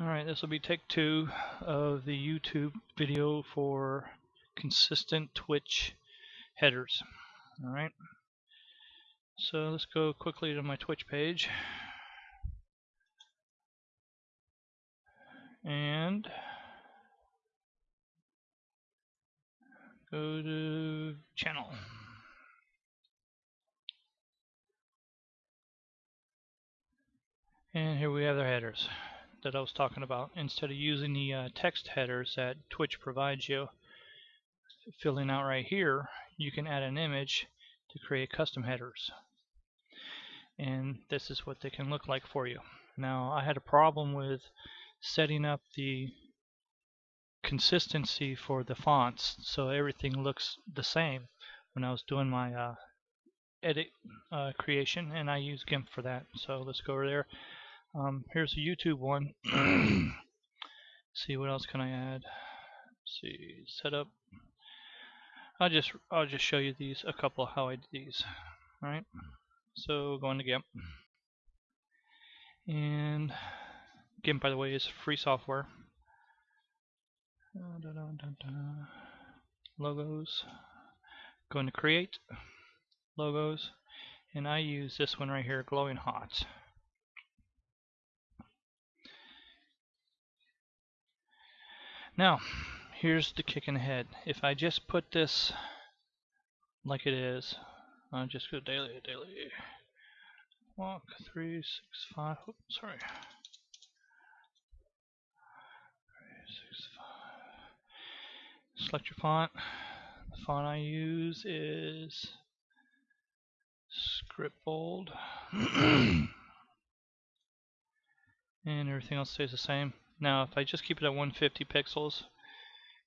Alright, this will be take two of the YouTube video for consistent Twitch headers. Alright, so let's go quickly to my Twitch page. And go to channel. And here we have their headers that I was talking about. Instead of using the uh, text headers that Twitch provides you, filling out right here, you can add an image to create custom headers. And this is what they can look like for you. Now, I had a problem with setting up the consistency for the fonts so everything looks the same when I was doing my uh, edit uh, creation and I use GIMP for that. So let's go over there. Um, here's a YouTube one. see what else can I add? Let's see setup. I'll just I'll just show you these a couple how I do these. All right. So go into GIMP. And GIMP by the way is free software. Da, da, da, logos. Go into create logos and I use this one right here glowing hot. Now, here's the kick in the head. If I just put this like it is, I'll just go daily, daily, walk, three, six, five, oops, sorry. Select your font. The font I use is script bold. and everything else stays the same. Now, if I just keep it at 150 pixels,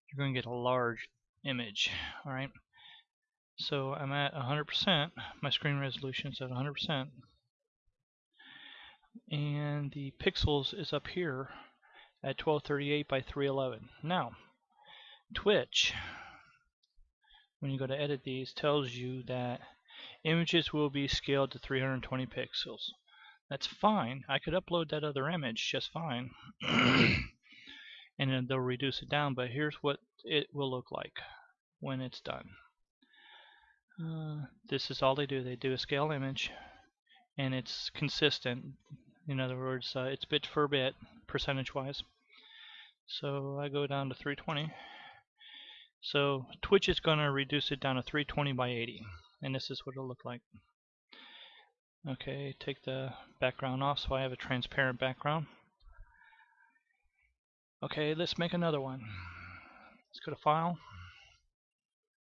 you're going to get a large image. All right. So I'm at 100%. My screen resolution is at 100%. And the pixels is up here at 1238 by 311. Now, Twitch, when you go to edit these, tells you that images will be scaled to 320 pixels. That's fine. I could upload that other image just fine. and then they'll reduce it down, but here's what it will look like when it's done. Uh, this is all they do. They do a scale image, and it's consistent. In other words, uh, it's bit for bit, percentage-wise. So I go down to 320. So Twitch is going to reduce it down to 320 by 80, and this is what it'll look like. Okay, take the background off so I have a transparent background. Okay, let's make another one. Let's go to File,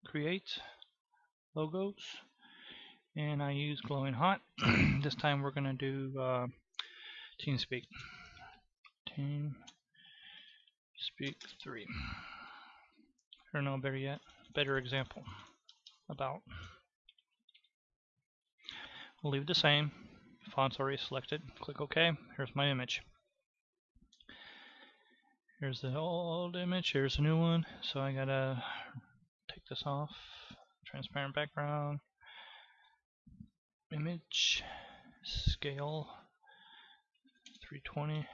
Create, Logos, and I use Glowing Hot. this time we're going to do uh, TeamSpeak. TeamSpeak 3. Or no, better yet, better example about. Leave the same. Font's already selected. Click OK. Here's my image. Here's the old image. Here's a new one. So I gotta take this off. Transparent background. Image. Scale. 320.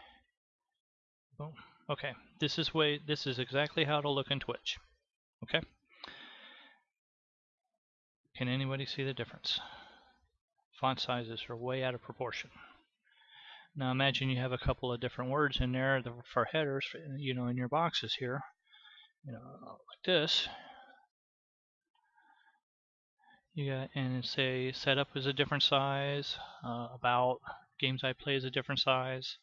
Boom. Okay. This is way. This is exactly how it'll look in Twitch. Okay. Can anybody see the difference? Font sizes are way out of proportion. Now imagine you have a couple of different words in there for headers, you know, in your boxes here, you know, like this. You got and say setup is a different size, uh, about games I play is a different size.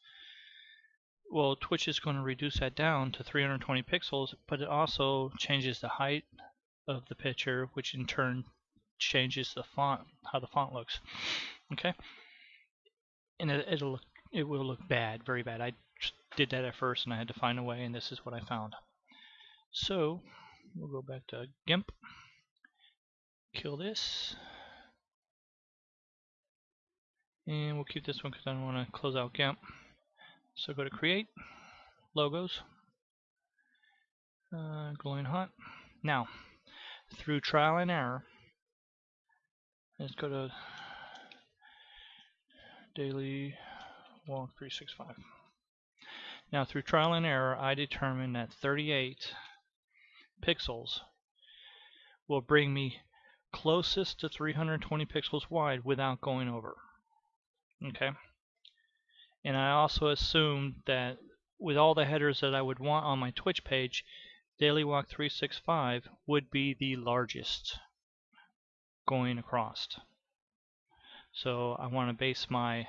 Well, Twitch is going to reduce that down to 320 pixels, but it also changes the height of the picture, which in turn changes the font, how the font looks. Okay, and it, it'll look, it will look bad, very bad. I did that at first, and I had to find a way, and this is what I found. So we'll go back to GIMP, kill this, and we'll keep this one because I don't want to close out GIMP. So go to Create, Logos, uh, Glowing Hot. Now, through trial and error, Let's go to daily walk 365. Now through trial and error I determined that 38 pixels will bring me closest to 320 pixels wide without going over. Okay. And I also assumed that with all the headers that I would want on my Twitch page, Daily Walk 365 would be the largest going across. So I want to base my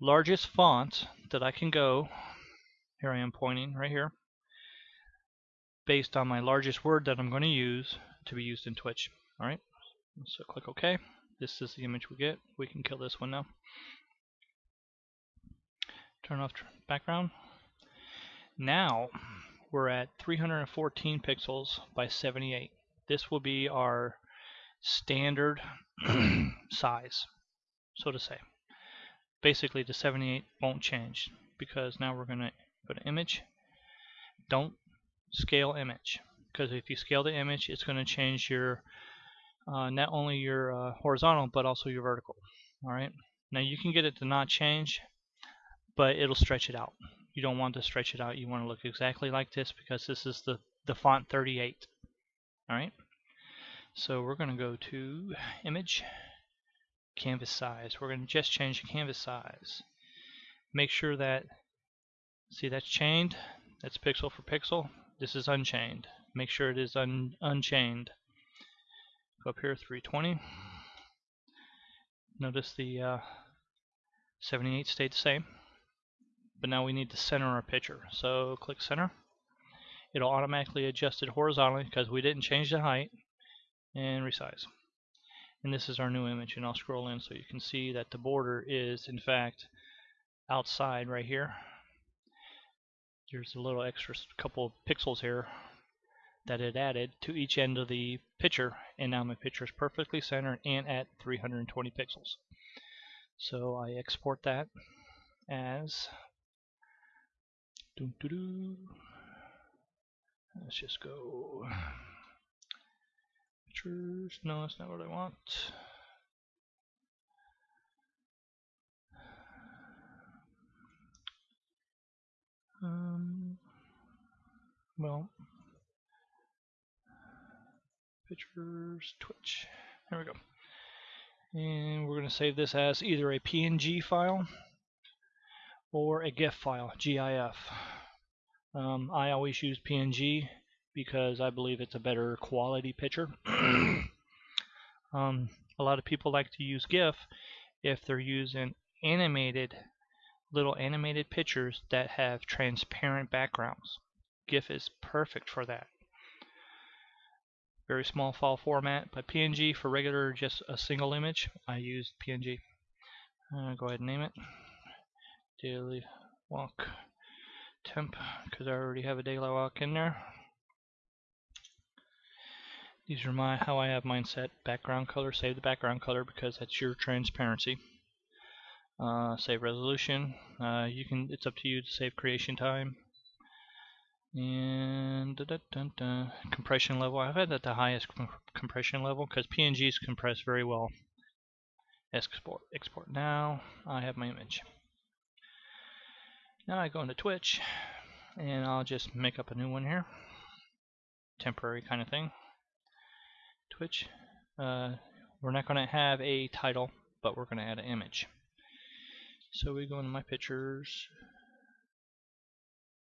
largest font that I can go, here I am pointing right here, based on my largest word that I'm going to use to be used in Twitch. Alright, so click OK. This is the image we get. We can kill this one now. Turn off background. Now we're at 314 pixels by 78. This will be our standard size, so to say. Basically the 78 won't change because now we're going to go to image. Don't scale image because if you scale the image it's going to change your uh, not only your uh, horizontal but also your vertical. Alright, now you can get it to not change but it'll stretch it out. You don't want to stretch it out. You want to look exactly like this because this is the, the font 38. Alright, so we're going to go to image, canvas size. We're going to just change the canvas size. Make sure that, see that's chained, that's pixel for pixel. This is unchained. Make sure it is un unchained. Go up here, 320. Notice the uh, 78 stayed the same but now we need to center our picture. So click center. It'll automatically adjust it horizontally because we didn't change the height and resize. And this is our new image and I'll scroll in so you can see that the border is in fact outside right here. There's a little extra couple of pixels here that it added to each end of the picture and now my picture is perfectly centered and at 320 pixels. So I export that as Doo -doo -doo. Let's just go pictures. No, that's not what I want. Um, well, pictures, Twitch. There we go. And we're going to save this as either a PNG file or a GIF file, GIF. Um, I always use PNG because I believe it's a better quality picture. um, a lot of people like to use GIF if they're using animated little animated pictures that have transparent backgrounds. GIF is perfect for that. Very small file format, but PNG for regular just a single image, I use PNG. Uh, go ahead and name it daily walk temp because I already have a daily walk in there. These are my how I have mine set. Background color, save the background color because that's your transparency. Uh, save resolution. Uh, you can. It's up to you to save creation time. And da -da -da compression level. I've had at the highest compression level because PNGs compress very well. Export. Export now. I have my image. Now I go into Twitch and I'll just make up a new one here. Temporary kind of thing. Twitch. Uh, we're not going to have a title, but we're going to add an image. So we go into my pictures,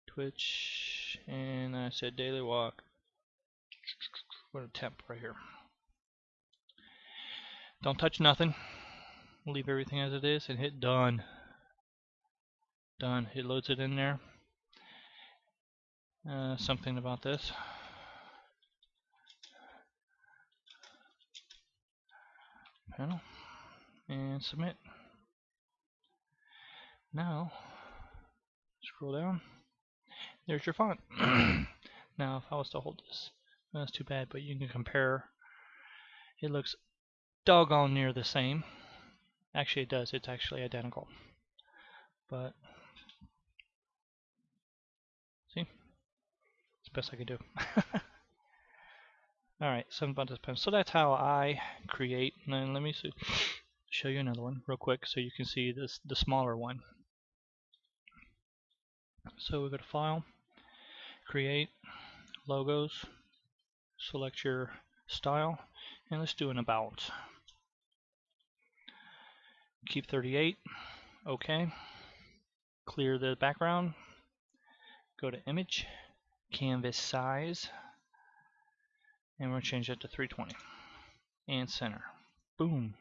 Twitch, and I said daily walk. What a temp right here. Don't touch nothing. Leave everything as it is and hit done done. It loads it in there. Uh, something about this. Panel and submit. Now, scroll down. There's your font. now, if I was to hold this, that's too bad, but you can compare. It looks doggone near the same. Actually, it does. It's actually identical. But see? It's the best I can do. Alright, seven buttons pen. So that's how I create. And let me see, show you another one real quick so you can see this the smaller one. So we go to File, Create, Logos, select your style, and let's do an About. Keep 38, OK. Clear the background, go to Image, Canvas Size, and we'll change that to 320. And center. Boom.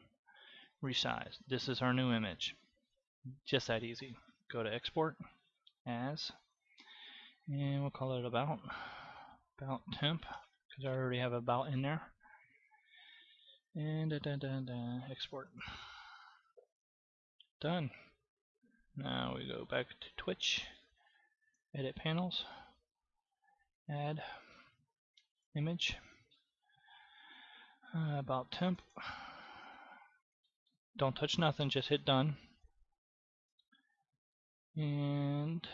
Resize. This is our new image. Just that easy. Go to Export, As, and we'll call it About. About Temp, because I already have About in there. And da, da, da, export. Done. Now we go back to Twitch, Edit Panels, Add, Image, uh, About Temp. Don't touch nothing, just hit Done. And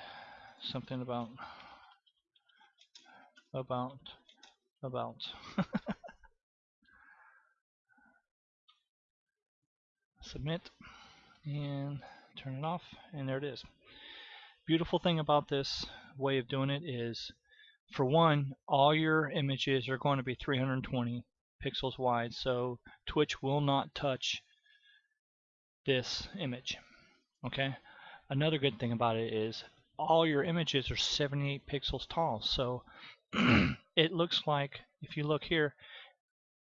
something about, about, about. Submit and turn it off and there it is. Beautiful thing about this way of doing it is for one all your images are going to be 320 pixels wide so Twitch will not touch this image okay another good thing about it is all your images are 78 pixels tall so it looks like if you look here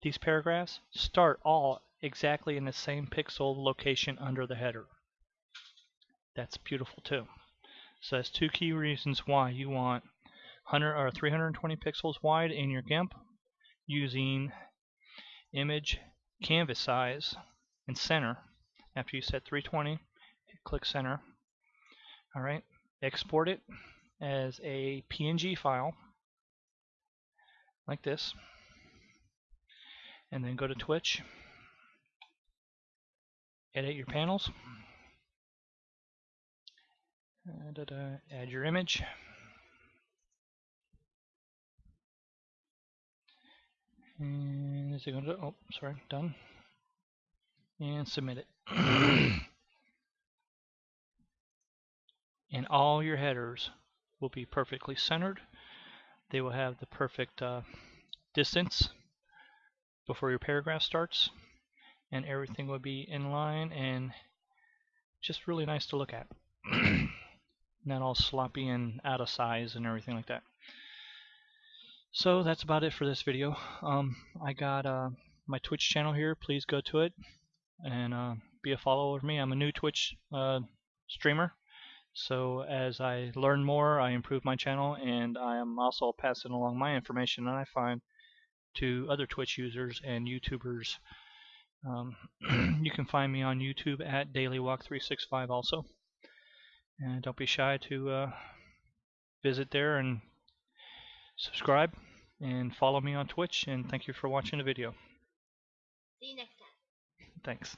these paragraphs start all exactly in the same pixel location under the header that's beautiful too. So that's two key reasons why you want 100 or 320 pixels wide in your GIMP using image canvas size and center. After you set 320, click center. All right, export it as a PNG file like this, and then go to Twitch, edit your panels. Uh, da -da, add your image. And is it going to, oh, sorry, done. And submit it. and all your headers will be perfectly centered. They will have the perfect uh, distance before your paragraph starts. And everything will be in line and just really nice to look at. not all sloppy and out of size and everything like that. So that's about it for this video. Um, I got uh, my Twitch channel here. Please go to it and uh, be a follower of me. I'm a new Twitch uh, streamer. So as I learn more, I improve my channel, and I am also passing along my information that I find to other Twitch users and YouTubers. Um, you can find me on YouTube at DailyWalk365 also. And don't be shy to uh, visit there and subscribe and follow me on Twitch. And thank you for watching the video. See you next time. Thanks.